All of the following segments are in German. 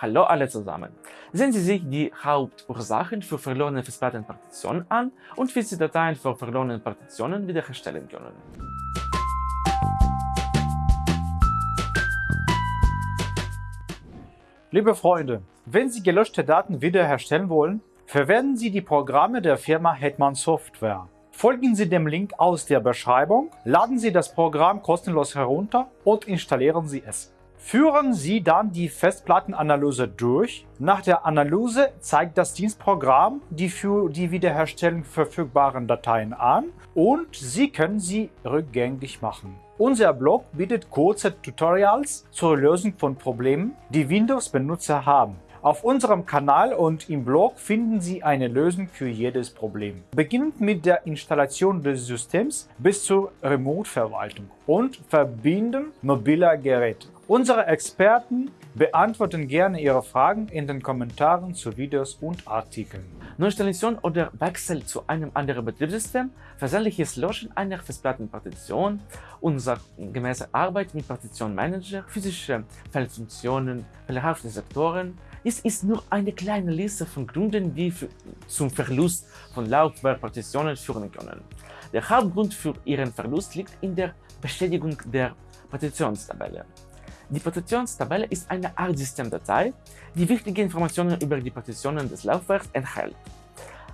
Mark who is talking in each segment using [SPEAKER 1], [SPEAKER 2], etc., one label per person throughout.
[SPEAKER 1] Hallo alle zusammen! Sehen Sie sich die Hauptursachen für verlorene Festplattenpartitionen an und wie Sie Dateien für verlorene Partitionen wiederherstellen können.
[SPEAKER 2] Liebe Freunde, wenn Sie gelöschte Daten wiederherstellen wollen, verwenden Sie die Programme der Firma Hetman Software. Folgen Sie dem Link aus der Beschreibung, laden Sie das Programm kostenlos herunter und installieren Sie es. Führen Sie dann die Festplattenanalyse durch. Nach der Analyse zeigt das Dienstprogramm die für die Wiederherstellung verfügbaren Dateien an und Sie können sie rückgängig machen. Unser Blog bietet kurze Tutorials zur Lösung von Problemen, die Windows-Benutzer haben. Auf unserem Kanal und im Blog finden Sie eine Lösung für jedes Problem. Beginnend mit der Installation des Systems bis zur Remote-Verwaltung und Verbinden mobiler Geräte. Unsere Experten beantworten gerne Ihre Fragen in den Kommentaren zu Videos und Artikeln.
[SPEAKER 1] Neuinstallation oder Wechsel zu einem anderen Betriebssystem, versehentliches Löschen einer Festplattenpartition, unsachgemäße Arbeit mit Partitionmanager, physische Fehlfunktionen, fehlerhafte Sektoren, dies ist nur eine kleine Liste von Gründen, die zum Verlust von Laufwerkpartitionen führen können. Der Hauptgrund für ihren Verlust liegt in der Beschädigung der Partitionstabelle. Die Partitionstabelle ist eine Art Systemdatei, die wichtige Informationen über die Partitionen des Laufwerks enthält.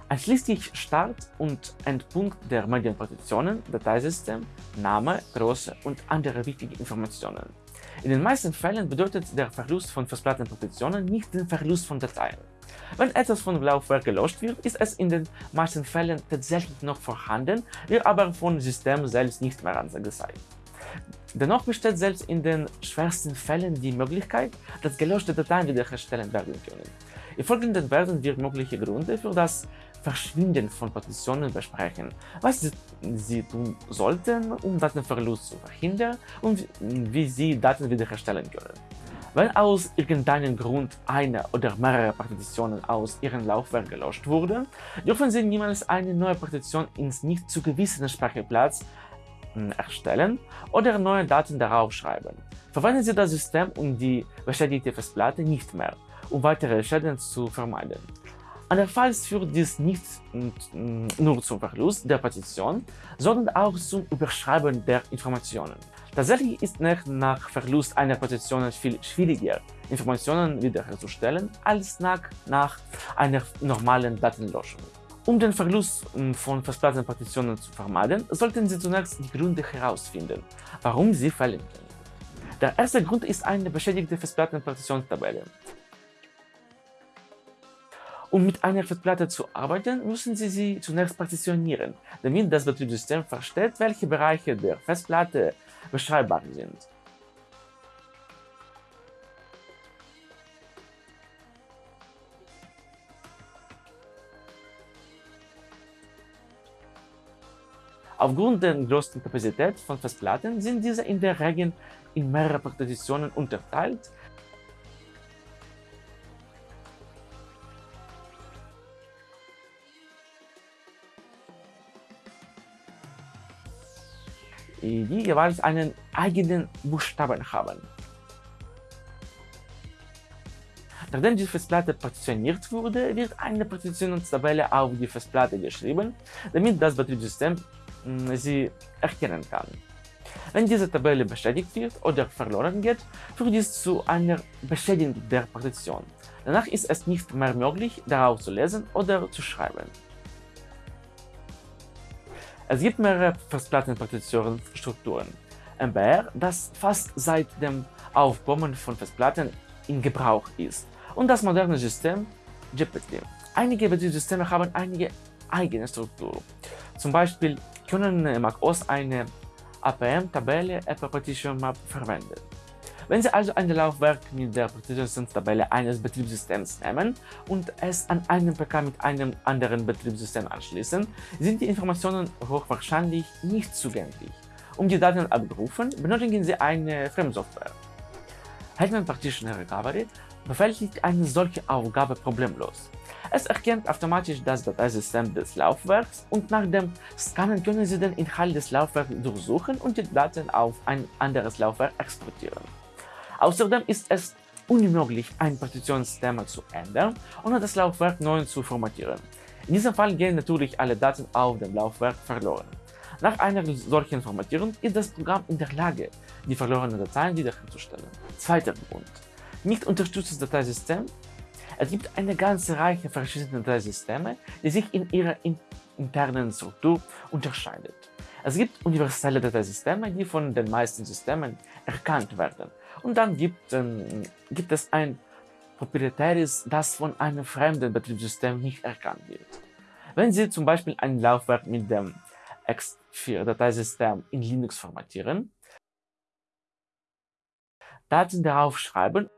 [SPEAKER 1] Einschließlich Start- und Endpunkt der Medienpartitionen, Dateisystem, Name, Größe und andere wichtige Informationen. In den meisten Fällen bedeutet der Verlust von Festplattenpartitionen nicht den Verlust von Dateien. Wenn etwas vom Laufwerk gelöscht wird, ist es in den meisten Fällen tatsächlich noch vorhanden, wird aber vom System selbst nicht mehr angezeigt. Dennoch besteht selbst in den schwersten Fällen die Möglichkeit, dass gelöschte Dateien wiederherstellen werden können. Im Folgenden werden wir mögliche Gründe für das Verschwinden von Partitionen besprechen, was Sie tun sollten, um Datenverlust zu verhindern und wie Sie Daten wiederherstellen können. Wenn aus irgendeinem Grund eine oder mehrere Partitionen aus Ihrem Laufwerk gelöscht wurden, dürfen Sie niemals eine neue Partition ins nicht zugewiesene Speicherplatz hm, erstellen oder neue Daten darauf schreiben. Verwenden Sie das System und die beschädigte Festplatte nicht mehr, um weitere Schäden zu vermeiden. Andernfalls führt dies nicht hm, nur zum Verlust der Partition, sondern auch zum Überschreiben der Informationen. Tatsächlich ist es nach Verlust einer Partition viel schwieriger, Informationen wiederherzustellen, als nach, nach einer normalen Datenlöschung. Um den Verlust hm, von Festplattenpartitionen zu vermeiden, sollten Sie zunächst die Gründe herausfinden, warum sie fehlen können. Der erste Grund ist eine beschädigte Festplattenpartitionstabelle. Um mit einer Festplatte zu arbeiten, müssen Sie sie zunächst partitionieren, damit das Betriebssystem versteht, welche Bereiche der Festplatte beschreibbar sind. Aufgrund der großen Kapazität von Festplatten sind diese in der Regel in mehrere Partitionen unterteilt, die jeweils einen eigenen Buchstaben haben. Nachdem die Festplatte partitioniert wurde, wird eine Partitionstabelle auf die Festplatte geschrieben, damit das Betriebssystem sie erkennen kann. Wenn diese Tabelle beschädigt wird oder verloren geht, führt dies zu einer Beschädigung der Partition. Danach ist es nicht mehr möglich, darauf zu lesen oder zu schreiben. Es gibt mehrere Festplattenpartitionsstrukturen. MBR, das fast seit dem Aufkommen von Festplatten in Gebrauch ist, und das moderne System GPT. Einige Betriebssysteme haben einige eigene Struktur. Zum Beispiel können macOS eine APM-Tabelle Apple Partition Map verwenden. Wenn Sie also ein Laufwerk mit der Partitionstabelle eines Betriebssystems nehmen und es an einem PK mit einem anderen Betriebssystem anschließen, sind die Informationen hochwahrscheinlich nicht zugänglich. Um die Daten abzurufen, benötigen Sie eine Fremdsoftware. Hetman Partition Recovery bewältigt eine solche Aufgabe problemlos. Es erkennt automatisch das Dateisystem des Laufwerks und nach dem Scannen können Sie den Inhalt des Laufwerks durchsuchen und die Daten auf ein anderes Laufwerk exportieren. Außerdem ist es unmöglich, ein Partitionsthema zu ändern, ohne das Laufwerk neu zu formatieren. In diesem Fall gehen natürlich alle Daten auf dem Laufwerk verloren. Nach einer solchen Formatierung ist das Programm in der Lage, die verlorenen Dateien wiederherzustellen. Zweiter Grund. Nicht unterstütztes Dateisystem. Es gibt eine ganze Reihe verschiedener Dateisysteme, die sich in ihrer internen Struktur unterscheidet. Es gibt universelle Dateisysteme, die von den meisten Systemen erkannt werden. Und dann gibt, ähm, gibt es ein proprietäres, das von einem fremden Betriebssystem nicht erkannt wird. Wenn Sie zum Beispiel ein Laufwerk mit dem X4-Dateisystem in Linux formatieren, Daten darauf schreiben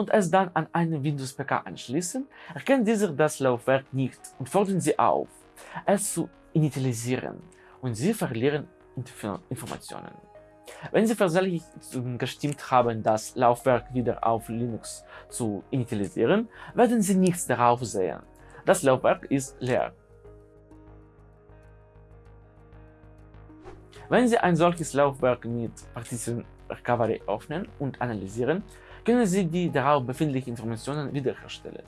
[SPEAKER 1] und es dann an einen Windows-PK anschließen, erkennt dieser das Laufwerk nicht und fordern Sie auf, es zu initialisieren und Sie verlieren Informationen. Wenn Sie versehentlich gestimmt haben, das Laufwerk wieder auf Linux zu initialisieren, werden Sie nichts darauf sehen. Das Laufwerk ist leer. Wenn Sie ein solches Laufwerk mit Partition Recovery öffnen und analysieren, können Sie die darauf befindlichen Informationen wiederherstellen.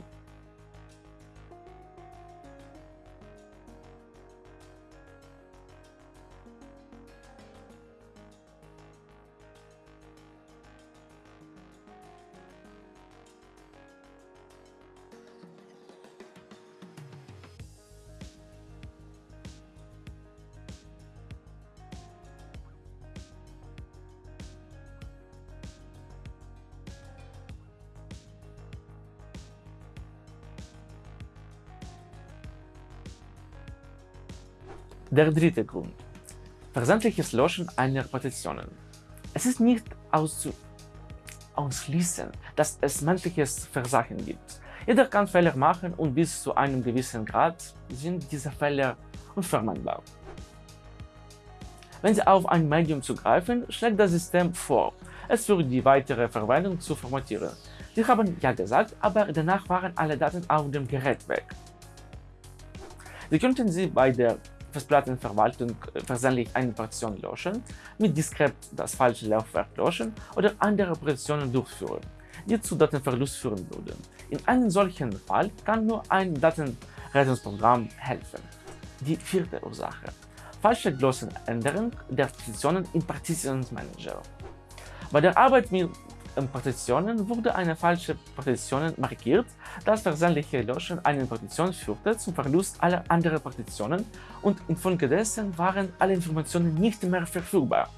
[SPEAKER 1] Der dritte Grund. Versandliches Löschen einer Partitionen. Es ist nicht auszuschließen, dass es menschliches Versagen gibt. Jeder kann Fehler machen und bis zu einem gewissen Grad sind diese Fehler unvermeidbar. Wenn Sie auf ein Medium zugreifen, schlägt das System vor, es für die weitere Verwendung zu formatieren. Sie haben ja gesagt, aber danach waren alle Daten auf dem Gerät weg. Sie könnten sie bei der Festplattenverwaltung versehentlich eine Partition löschen, mit diskret das falsche Laufwerk löschen oder andere Operationen durchführen, die zu Datenverlust führen würden. In einem solchen Fall kann nur ein Datenrettungsprogramm helfen. Die vierte Ursache. Falsche Glossenänderung der Partitionen im Partitionsmanager. Bei der Arbeit mit Partitionen wurde eine falsche Partition markiert. Das versehentliche Löschen einer Partition führte zum Verlust aller anderen Partitionen und infolgedessen waren alle Informationen nicht mehr verfügbar.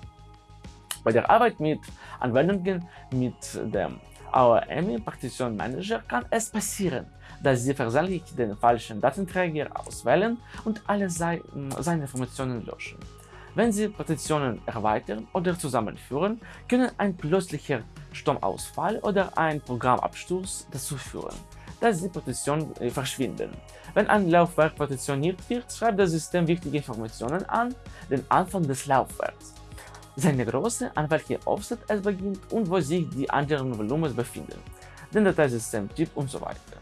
[SPEAKER 1] Bei der Arbeit mit Anwendungen mit dem AOM Partition Manager kann es passieren, dass Sie versehentlich den falschen Datenträger auswählen und alle seine Informationen löschen. Wenn Sie Partitionen erweitern oder zusammenführen, können ein plötzlicher Stromausfall oder ein Programmabsturz dazu führen, dass die Partitionen äh, verschwinden. Wenn ein Laufwerk partitioniert wird, schreibt das System wichtige Informationen an den Anfang des Laufwerks, seine Größe, an welcher Offset es beginnt und wo sich die anderen Volumen befinden, den Dateisystemtyp und so weiter.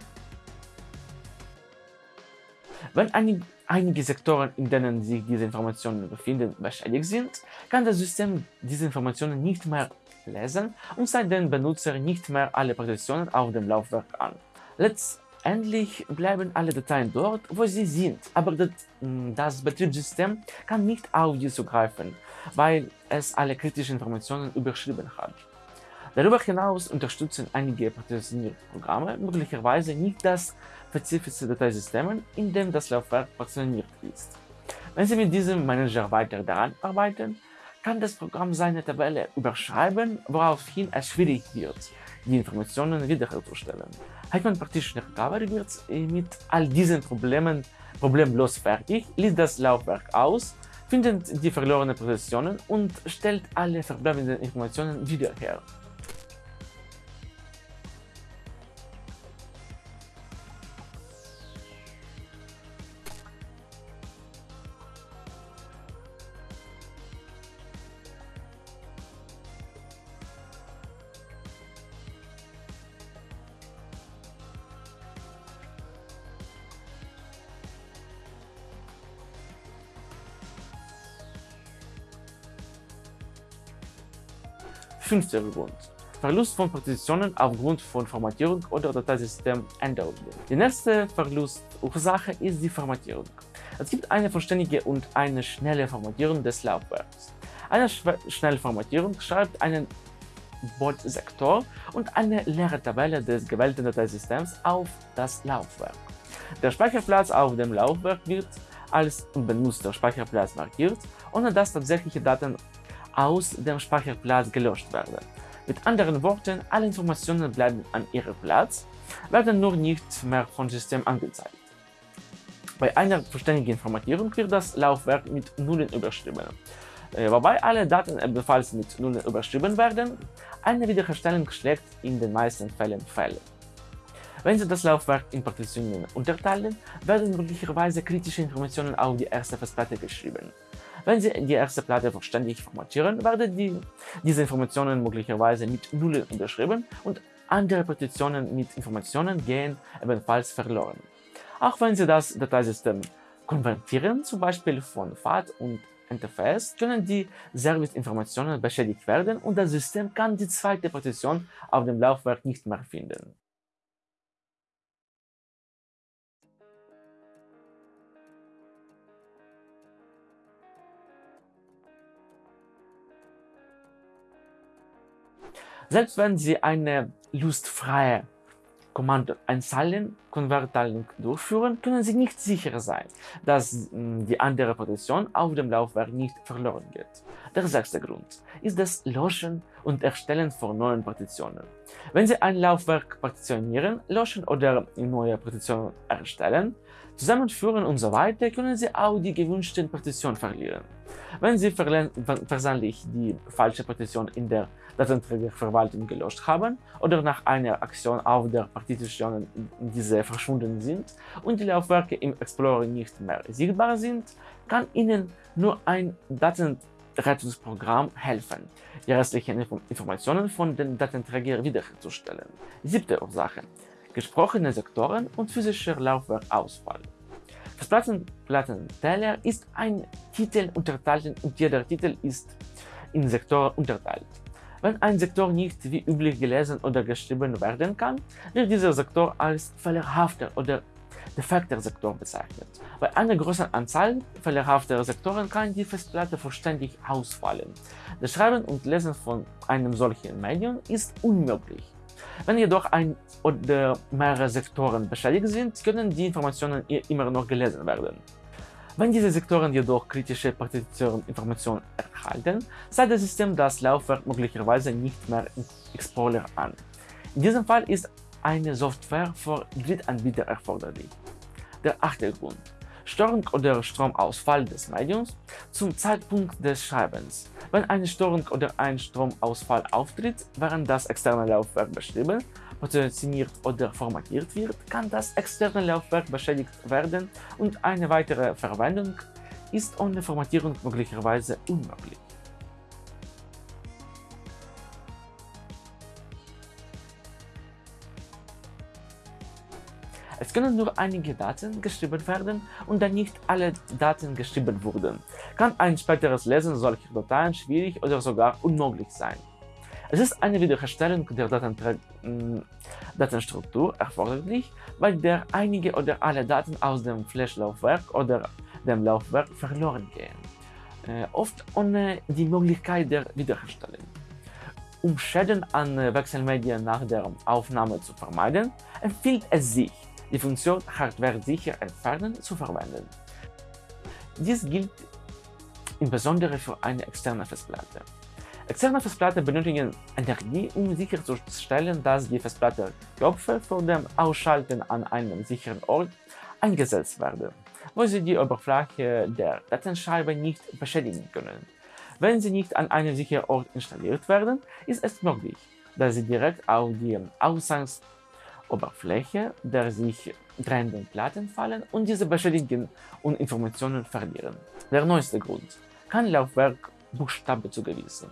[SPEAKER 1] Wenn einige, einige Sektoren, in denen sich diese Informationen befinden, beschädigt sind, kann das System diese Informationen nicht mehr lesen und zeigt den Benutzer nicht mehr alle Partitionen auf dem Laufwerk an. Letztendlich bleiben alle Dateien dort, wo sie sind, aber das, hm, das Betriebssystem kann nicht auf die zugreifen, weil es alle kritischen Informationen überschrieben hat. Darüber hinaus unterstützen einige Partitionierprogramme möglicherweise nicht das spezifische Dateisystem, in dem das Laufwerk partitioniert ist. Wenn Sie mit diesem Manager weiter daran arbeiten, kann das Programm seine Tabelle überschreiben, woraufhin es schwierig wird, die Informationen wiederherzustellen. Hetman Partition Recovery wird mit all diesen Problemen problemlos fertig, liest das Laufwerk aus, findet die verlorenen Positionen und stellt alle verbleibenden Informationen wieder her. Fünfter Grund. Verlust von Partitionen aufgrund von Formatierung oder Dateisystemänderungen. Die nächste Verlustursache ist die Formatierung. Es gibt eine vollständige und eine schnelle Formatierung des Laufwerks. Eine schnelle Formatierung schreibt einen Bordsektor und eine leere Tabelle des gewählten Dateisystems auf das Laufwerk. Der Speicherplatz auf dem Laufwerk wird als unbenutzter Speicherplatz markiert, ohne dass tatsächliche Daten aus dem Speicherplatz gelöscht werden. Mit anderen Worten, alle Informationen bleiben an ihrem Platz, werden nur nicht mehr vom System angezeigt. Bei einer vollständigen Formatierung wird das Laufwerk mit Nullen überschrieben. Äh, wobei alle Daten ebenfalls mit Nullen überschrieben werden, eine Wiederherstellung schlägt in den meisten Fällen fehl. Wenn Sie das Laufwerk in Partitionen unterteilen, werden möglicherweise kritische Informationen auf die erste Festplatte geschrieben. Wenn Sie die erste Platte vollständig formatieren, werden die, diese Informationen möglicherweise mit Nullen unterschrieben und andere Partitionen mit Informationen gehen ebenfalls verloren. Auch wenn Sie das Dateisystem konvertieren, zum Beispiel von FAT und NTFS, können die Serviceinformationen beschädigt werden und das System kann die zweite Partition auf dem Laufwerk nicht mehr finden. Selbst wenn Sie eine lustfreie Kommando-Einzeilen-Konvertierung durchführen, können Sie nicht sicher sein, dass hm, die andere Partition auf dem Laufwerk nicht verloren geht. Der sechste Grund ist das Löschen und Erstellen von neuen Partitionen. Wenn Sie ein Laufwerk partitionieren, löschen oder neue Partitionen erstellen, zusammenführen und so weiter, können Sie auch die gewünschten Partitionen verlieren. Wenn Sie versehentlich die falsche Partition in der Datenträgerverwaltung gelöscht haben oder nach einer Aktion auf der Partition diese verschwunden sind und die Laufwerke im Explorer nicht mehr sichtbar sind, kann Ihnen nur ein Datenrettungsprogramm helfen, die restlichen Informationen von den Datenträgern wiederherzustellen. Siebte Ursache. Gesprochene Sektoren und physischer Laufwerkausfall. Das Plattenteller ist ein Titel unterteilt und jeder Titel ist in Sektoren unterteilt. Wenn ein Sektor nicht wie üblich gelesen oder geschrieben werden kann, wird dieser Sektor als fehlerhafter oder defekter Sektor bezeichnet. Bei einer großen Anzahl fehlerhafter Sektoren kann die Festplatte vollständig ausfallen. Das Schreiben und Lesen von einem solchen Medium ist unmöglich. Wenn jedoch ein oder mehrere Sektoren beschädigt sind, können die Informationen immer noch gelesen werden. Wenn diese Sektoren jedoch kritische Partitioninformationen erhalten, zeigt das System das Laufwerk möglicherweise nicht mehr im Explorer an. In diesem Fall ist eine Software für Drittanbieter erforderlich. Der achte Grund. Störung oder Stromausfall des Mediums zum Zeitpunkt des Schreibens. Wenn eine Störung oder ein Stromausfall auftritt, während das externe Laufwerk beschrieben positioniert oder formatiert wird, kann das externe Laufwerk beschädigt werden und eine weitere Verwendung ist ohne Formatierung möglicherweise unmöglich. Es können nur einige Daten geschrieben werden und da nicht alle Daten geschrieben wurden, kann ein späteres Lesen solcher Dateien schwierig oder sogar unmöglich sein. Es ist eine Wiederherstellung der Datenstruktur erforderlich, bei der einige oder alle Daten aus dem Flash-Laufwerk oder dem Laufwerk verloren gehen, äh, oft ohne die Möglichkeit der Wiederherstellung. Um Schäden an Wechselmedien nach der Aufnahme zu vermeiden, empfiehlt es sich, die Funktion Hardware sicher entfernen zu verwenden. Dies gilt insbesondere für eine externe Festplatte. Externe Festplatten benötigen Energie, um sicherzustellen, dass die Festplattenköpfe vor dem Ausschalten an einem sicheren Ort eingesetzt werden, wo sie die Oberfläche der Datenscheibe nicht beschädigen können. Wenn sie nicht an einem sicheren Ort installiert werden, ist es möglich, dass sie direkt auf die Ausgangsoberfläche der sich drehenden Platten fallen und diese beschädigen und Informationen verlieren. Der neueste Grund kann Laufwerk Buchstabe zugewiesen.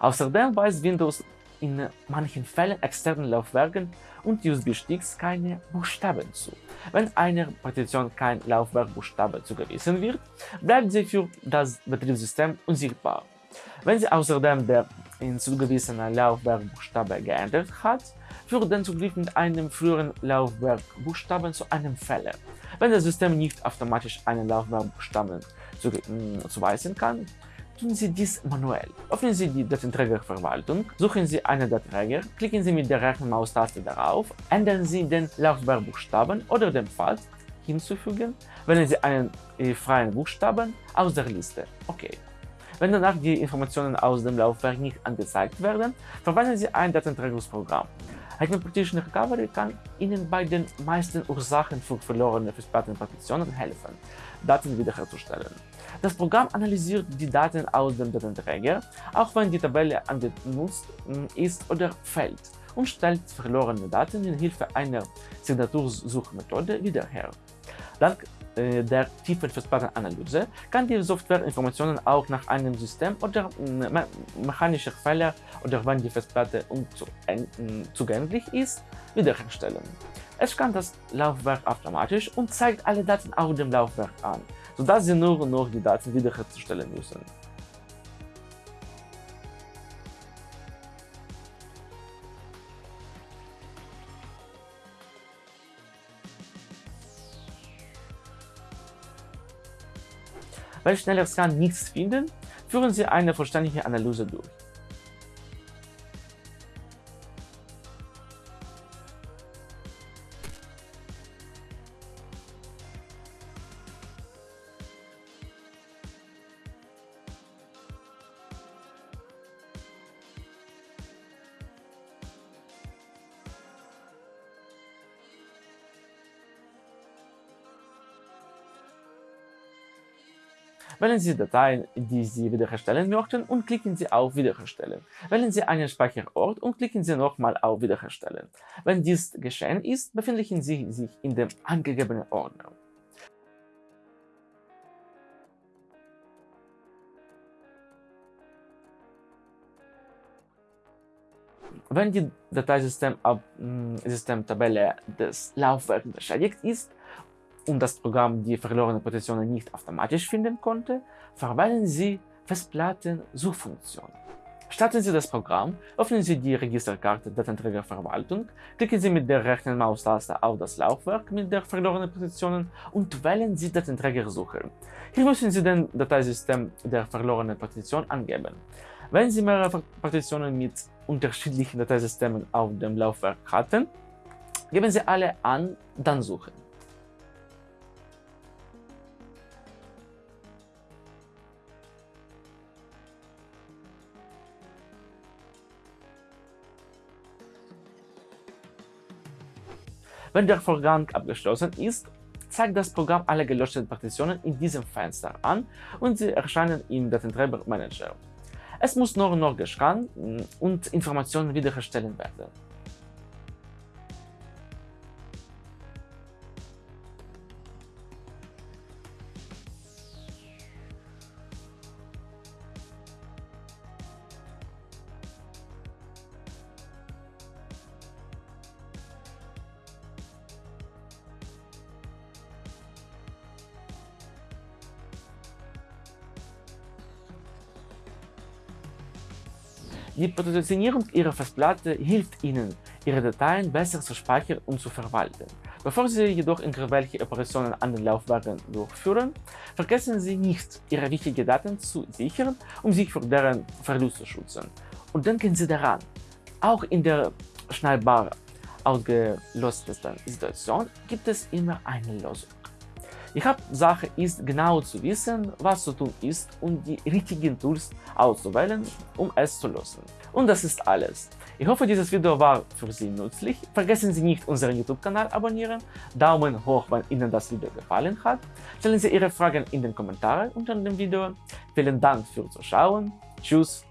[SPEAKER 1] Außerdem weist Windows in manchen Fällen externen Laufwerken und USB-Sticks keine Buchstaben zu. Wenn einer Partition kein Laufwerkbuchstabe zugewiesen wird, bleibt sie für das Betriebssystem unsichtbar. Wenn Sie außerdem der in zugewiesener Laufwerkbuchstabe geändert hat, führt den Zugriff mit einem früheren Laufwerkbuchstaben zu einem Fehler. Wenn das System nicht automatisch einen Laufwerkbuchstaben zuweisen kann, tun Sie dies manuell. Öffnen Sie die Datenträgerverwaltung, suchen Sie einen Datenträger, klicken Sie mit der rechten Maustaste darauf, ändern Sie den Laufwerkbuchstaben oder den Pfad hinzufügen, wählen Sie einen äh, freien Buchstaben aus der Liste. Okay. Wenn danach die Informationen aus dem Laufwerk nicht angezeigt werden, verwenden Sie ein Datenträgerprogramm. Partition Recovery kann Ihnen bei den meisten Ursachen für verlorene Festplattenpartitionen helfen, Daten wiederherzustellen. Das Programm analysiert die Daten aus dem Datenträger, auch wenn die Tabelle angenutzt hm, ist oder fällt, und stellt verlorene Daten in Hilfe einer Signatursuchmethode wieder her. Dank der tiefen Festplattenanalyse kann die Software Informationen auch nach einem System oder me mechanischer Fehler oder wenn die Festplatte unzugänglich ist, wiederherstellen. Es scannt das Laufwerk automatisch und zeigt alle Daten auf dem Laufwerk an, sodass Sie nur noch die Daten wiederherzustellen müssen. Wenn schneller Scan nichts finden, führen Sie eine vollständige Analyse durch. Wählen Sie Dateien, die Sie wiederherstellen möchten und klicken Sie auf Wiederherstellen. Wählen Sie einen Speicherort und klicken Sie nochmal auf Wiederherstellen. Wenn dies geschehen ist, befinden Sie sich in dem angegebenen Ordner. Wenn die Dateisystemtabelle des Laufwerks beschädigt ist und das Programm die verlorenen Positionen nicht automatisch finden konnte, verwenden Sie Festplatten-Suchfunktion. Starten Sie das Programm, öffnen Sie die Registerkarte Datenträgerverwaltung, klicken Sie mit der rechten Maustaste auf das Laufwerk mit der verlorenen Positionen und wählen Sie Datenträgersuche. Hier müssen Sie den Dateisystem der verlorenen Partition angeben. Wenn Sie mehrere Partitionen mit unterschiedlichen Dateisystemen auf dem Laufwerk hatten, geben Sie alle an, dann suchen. Wenn der Vorgang abgeschlossen ist, zeigt das Programm alle gelöschten Partitionen in diesem Fenster an und sie erscheinen im Datenträger Manager. Es muss nur noch gescannt und Informationen wiederherstellen werden. Die Positionierung Ihrer Festplatte hilft Ihnen, Ihre Dateien besser zu speichern und zu verwalten. Bevor Sie jedoch irgendwelche Operationen an den Laufwerken durchführen, vergessen Sie nicht, Ihre wichtigen Daten zu sichern, um sich vor deren Verlust zu schützen. Und denken Sie daran, auch in der schnellbar ausgelöstesten Situation gibt es immer eine Lösung. Die Hauptsache ist genau zu wissen, was zu tun ist und die richtigen Tools auszuwählen, um es zu lösen. Und das ist alles. Ich hoffe, dieses Video war für Sie nützlich. Vergessen Sie nicht, unseren YouTube-Kanal abonnieren, Daumen hoch, wenn Ihnen das Video gefallen hat. Stellen Sie Ihre Fragen in den Kommentaren unter dem Video. Vielen Dank fürs Zuschauen. Tschüss